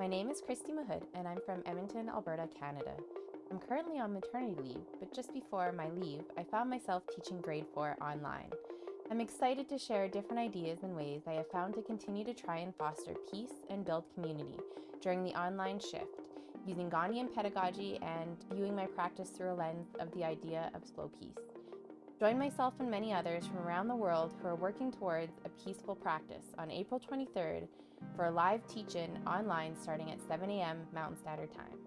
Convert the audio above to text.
My name is Christy Mahood and I'm from Edmonton, Alberta, Canada. I'm currently on maternity leave, but just before my leave, I found myself teaching grade 4 online. I'm excited to share different ideas and ways I have found to continue to try and foster peace and build community during the online shift, using Gandhian pedagogy and viewing my practice through a lens of the idea of slow peace. Join myself and many others from around the world who are working towards a peaceful practice on April 23rd for a live teach-in online starting at 7 a.m. Mountain Standard Time.